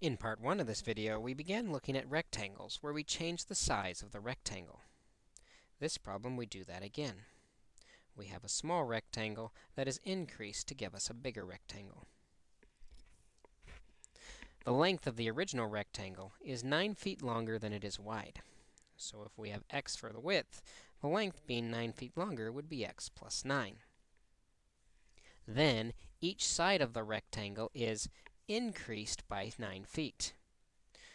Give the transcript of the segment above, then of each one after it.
In part 1 of this video, we began looking at rectangles, where we change the size of the rectangle. This problem, we do that again. We have a small rectangle that is increased to give us a bigger rectangle. The length of the original rectangle is 9 feet longer than it is wide. So if we have x for the width, the length being 9 feet longer would be x plus 9. Then, each side of the rectangle is increased by 9 feet.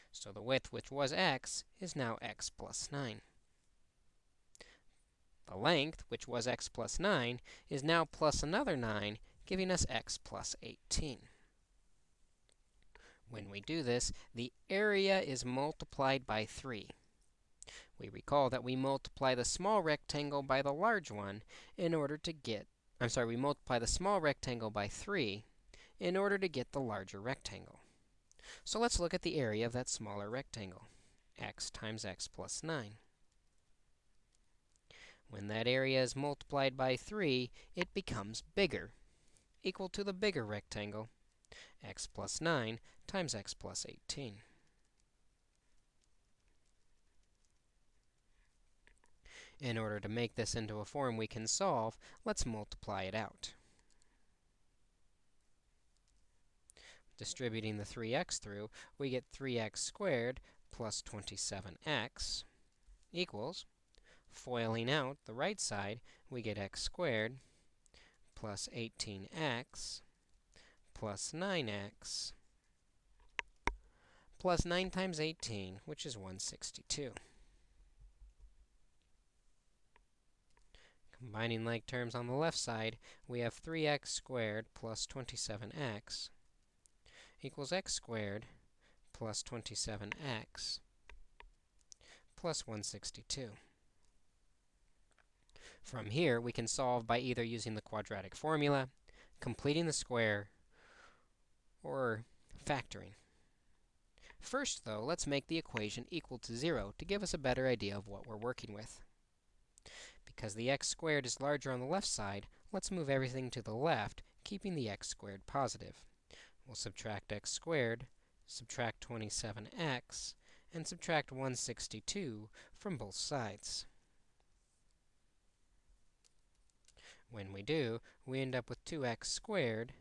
So the width, which was x, is now x plus 9. The length, which was x plus 9, is now plus another 9, giving us x plus 18. When we do this, the area is multiplied by 3. We recall that we multiply the small rectangle by the large one in order to get, I'm sorry, we multiply the small rectangle by 3 in order to get the larger rectangle. So let's look at the area of that smaller rectangle, x times x plus 9. When that area is multiplied by 3, it becomes bigger, equal to the bigger rectangle, x plus 9 times x plus 18. In order to make this into a form we can solve, let's multiply it out. Distributing the 3x through, we get 3x squared plus 27x equals, foiling out the right side, we get x squared plus 18x plus 9x plus 9 times 18, which is 162. Combining like terms on the left side, we have 3x squared plus 27x equals x squared plus 27x plus 162. From here, we can solve by either using the quadratic formula, completing the square, or factoring. First, though, let's make the equation equal to 0 to give us a better idea of what we're working with. Because the x squared is larger on the left side, let's move everything to the left, keeping the x squared positive. We'll subtract x squared, subtract 27x, and subtract 162 from both sides. When we do, we end up with 2x squared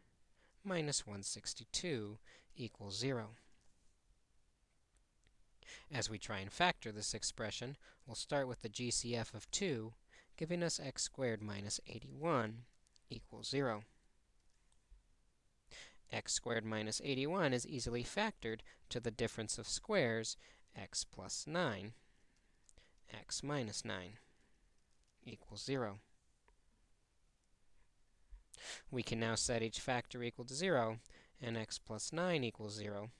minus 162 equals 0. As we try and factor this expression, we'll start with the GCF of 2, giving us x squared minus 81 equals 0 x squared minus 81 is easily factored to the difference of squares, x plus 9, x minus 9 equals 0. We can now set each factor equal to 0, and x plus 9 equals 0.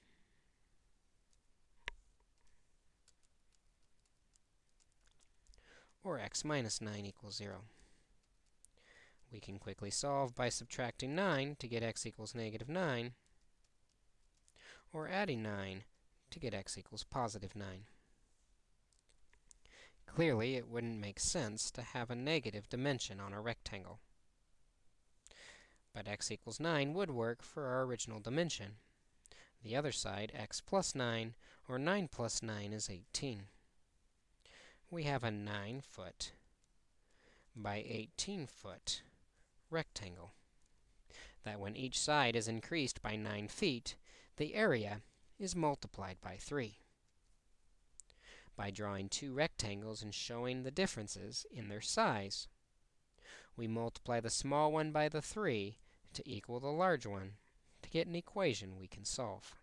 or x minus 9 equals 0. We can quickly solve by subtracting 9 to get x equals negative 9, or adding 9 to get x equals positive 9. Clearly, it wouldn't make sense to have a negative dimension on a rectangle. But x equals 9 would work for our original dimension. The other side, x plus 9, or 9 plus 9 is 18. We have a 9-foot by 18-foot rectangle. That when each side is increased by 9 feet, the area is multiplied by 3. By drawing two rectangles and showing the differences in their size, we multiply the small one by the 3 to equal the large one to get an equation we can solve.